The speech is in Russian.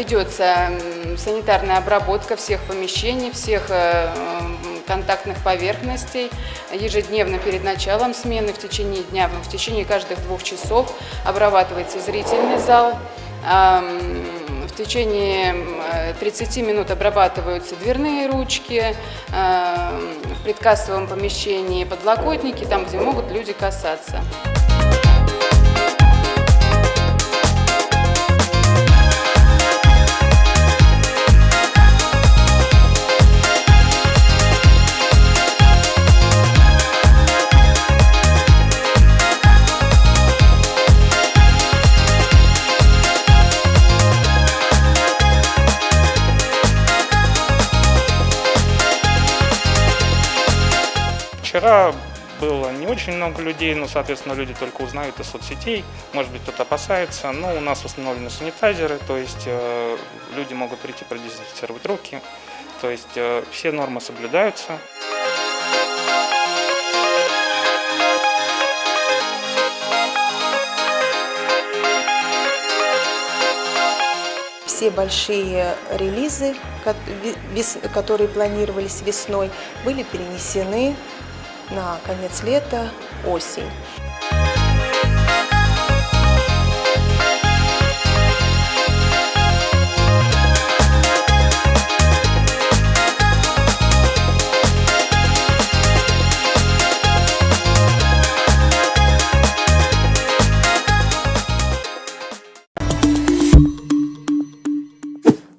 Ведется санитарная обработка всех помещений, всех э, контактных поверхностей. Ежедневно перед началом смены в течение дня, в течение каждых двух часов обрабатывается зрительный зал. В течение 30 минут обрабатываются дверные ручки, в предкассовом помещении подлокотники, там, где могут люди касаться. Вчера было не очень много людей, но, соответственно, люди только узнают из соцсетей. Может быть, кто-то опасается. Но у нас установлены санитайзеры, то есть э, люди могут прийти продезинфицировать руки. То есть э, все нормы соблюдаются. Все большие релизы, которые планировались весной, были перенесены на конец лета, осень.